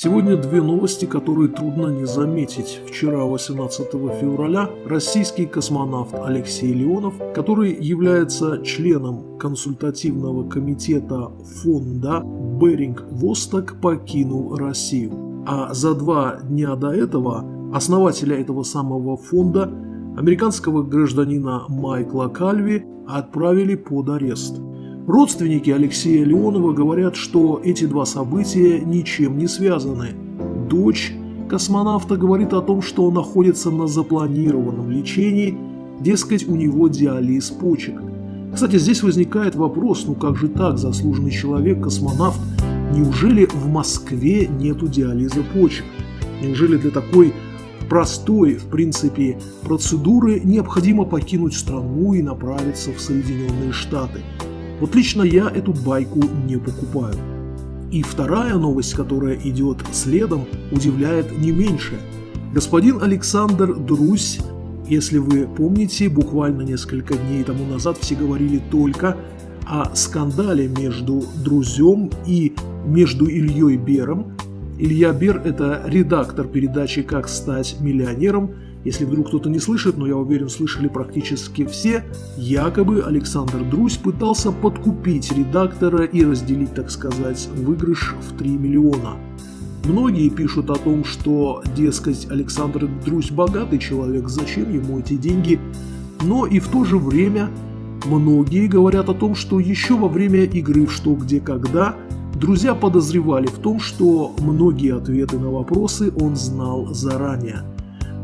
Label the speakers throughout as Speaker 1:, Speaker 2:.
Speaker 1: Сегодня две новости, которые трудно не заметить. Вчера, 18 февраля, российский космонавт Алексей Леонов, который является членом консультативного комитета фонда Беринг Восток, покинул Россию. А за два дня до этого основателя этого самого фонда, американского гражданина Майкла Кальви, отправили под арест. Родственники Алексея Леонова говорят, что эти два события ничем не связаны. Дочь космонавта говорит о том, что он находится на запланированном лечении, дескать, у него диализ почек. Кстати, здесь возникает вопрос, ну как же так, заслуженный человек, космонавт, неужели в Москве нету диализа почек? Неужели для такой простой, в принципе, процедуры необходимо покинуть страну и направиться в Соединенные Штаты? Вот лично я эту байку не покупаю. И вторая новость, которая идет следом, удивляет не меньше. Господин Александр Друсь, если вы помните, буквально несколько дней тому назад все говорили только о скандале между Друзем и между Ильей Бером. Илья Бер – это редактор передачи «Как стать миллионером», если вдруг кто-то не слышит, но я уверен, слышали практически все, якобы Александр Друзь пытался подкупить редактора и разделить, так сказать, выигрыш в 3 миллиона. Многие пишут о том, что, дескать, Александр Друзь богатый человек, зачем ему эти деньги, но и в то же время многие говорят о том, что еще во время игры в «Что, где, когда» друзья подозревали в том, что многие ответы на вопросы он знал заранее –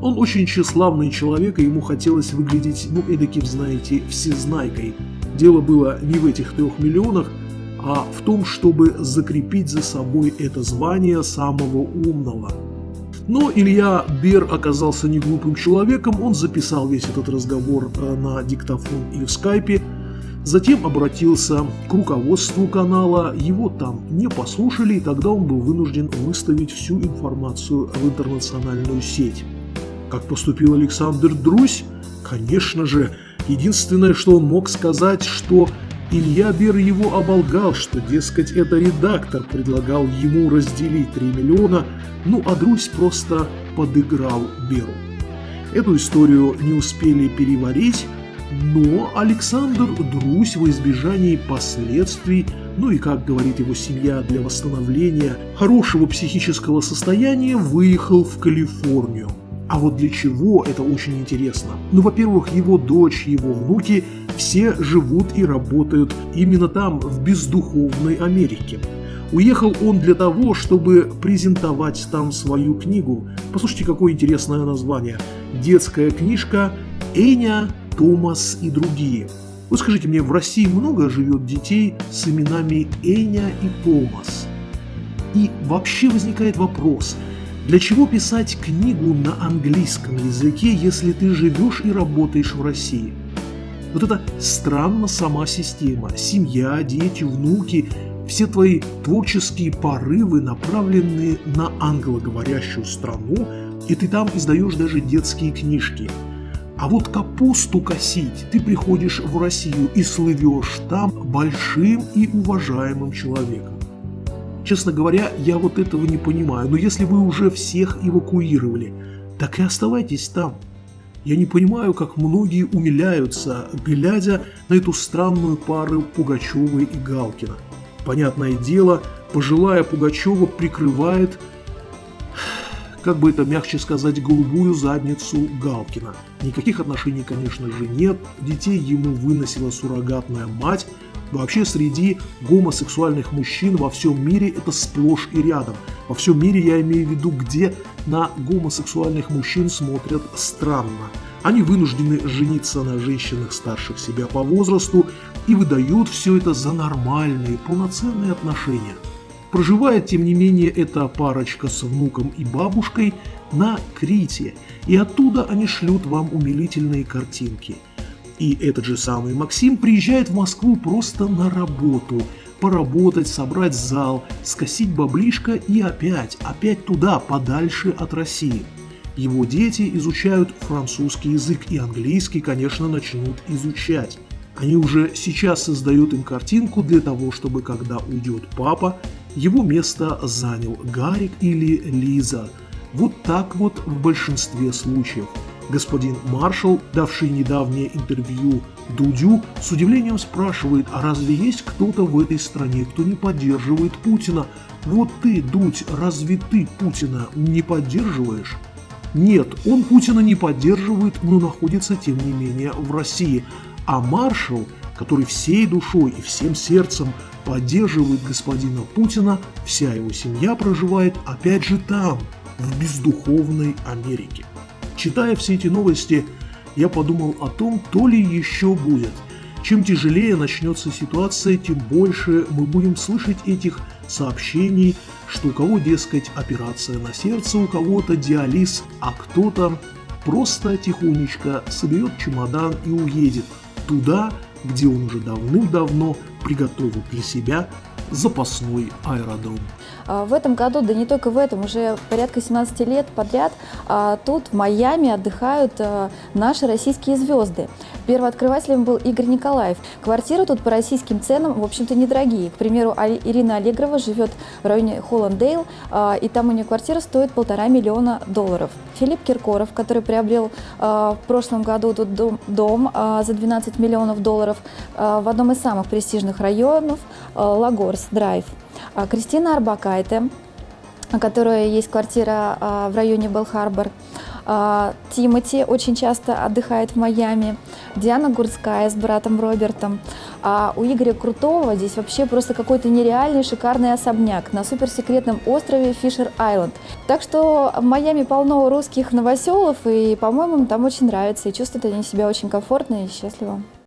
Speaker 1: он очень тщеславный человек, и ему хотелось выглядеть, ну, эдаким, знаете, всезнайкой. Дело было не в этих трех миллионах, а в том, чтобы закрепить за собой это звание самого умного. Но Илья Бер оказался не глупым человеком, он записал весь этот разговор э, на диктофон и в скайпе, затем обратился к руководству канала, его там не послушали, и тогда он был вынужден выставить всю информацию в интернациональную сеть. Как поступил Александр Друзь? Конечно же, единственное, что он мог сказать, что Илья Бер его оболгал, что, дескать, это редактор предлагал ему разделить 3 миллиона, ну а Друзь просто подыграл Беру. Эту историю не успели переварить, но Александр Друзь во избежании последствий, ну и, как говорит его семья, для восстановления хорошего психического состояния выехал в Калифорнию. А вот для чего это очень интересно? Ну, во-первых, его дочь, его внуки все живут и работают именно там, в бездуховной Америке. Уехал он для того, чтобы презентовать там свою книгу. Послушайте, какое интересное название. Детская книжка «Эня, Томас и другие». Вот скажите мне, в России много живет детей с именами Эня и Томас? И вообще возникает вопрос – для чего писать книгу на английском языке, если ты живешь и работаешь в России? Вот это странно сама система. Семья, дети, внуки, все твои творческие порывы направлены на англоговорящую страну, и ты там издаешь даже детские книжки. А вот капусту косить ты приходишь в Россию и слывешь там большим и уважаемым человеком. Честно говоря, я вот этого не понимаю, но если вы уже всех эвакуировали, так и оставайтесь там. Я не понимаю, как многие умиляются, глядя на эту странную пару Пугачева и Галкина. Понятное дело, пожилая Пугачева прикрывает, как бы это мягче сказать, голубую задницу Галкина. Никаких отношений, конечно же, нет, детей ему выносила суррогатная мать, Вообще среди гомосексуальных мужчин во всем мире это сплошь и рядом. Во всем мире я имею в виду, где на гомосексуальных мужчин смотрят странно. Они вынуждены жениться на женщинах старших себя по возрасту и выдают все это за нормальные, полноценные отношения. Проживает, тем не менее, эта парочка с внуком и бабушкой на Крите, и оттуда они шлют вам умилительные картинки – и этот же самый Максим приезжает в Москву просто на работу, поработать, собрать зал, скосить баблишко и опять, опять туда, подальше от России. Его дети изучают французский язык и английский, конечно, начнут изучать. Они уже сейчас создают им картинку для того, чтобы когда уйдет папа, Его место занял Гарик или Лиза. Вот так вот в большинстве случаев. Господин маршал, давший недавнее интервью Дудю, с удивлением спрашивает, а разве есть кто-то в этой стране, кто не поддерживает Путина? Вот ты, Дудь, разве ты Путина не поддерживаешь? Нет, он Путина не поддерживает, но находится, тем не менее, в России. А маршал, который всей душой и всем сердцем поддерживает господина Путина, вся его семья проживает опять же там, в бездуховной Америке. Читая все эти новости, я подумал о том, то ли еще будет. Чем тяжелее начнется ситуация, тем больше мы будем слышать этих сообщений, что у кого, дескать, операция на сердце, у кого-то диализ, а кто-то просто тихонечко соберет чемодан и уедет туда, где он уже давным-давно приготовил для себя запасной аэродром.
Speaker 2: А, в этом году, да не только в этом, уже порядка 17 лет подряд а, тут в Майами отдыхают а, наши российские звезды. Первооткрывателем был Игорь Николаев. Квартиры тут по российским ценам, в общем-то, недорогие. К примеру, Ирина Аллегрова живет в районе Холландейл, и там у нее квартира стоит полтора миллиона долларов. Филипп Киркоров, который приобрел в прошлом году тут дом, за 12 миллионов долларов в одном из самых престижных районов Лагорс Драйв. А, Кристина Арбакайте, у которой есть квартира а, в районе Белл-Харбор. А, Тимати очень часто отдыхает в Майами. Диана Гурская с братом Робертом. А у Игоря Крутого здесь вообще просто какой-то нереальный шикарный особняк на суперсекретном острове Фишер-Айленд. Так что в Майами полно русских новоселов, и, по-моему, там очень нравится, и чувствуют они себя очень комфортно и счастливо.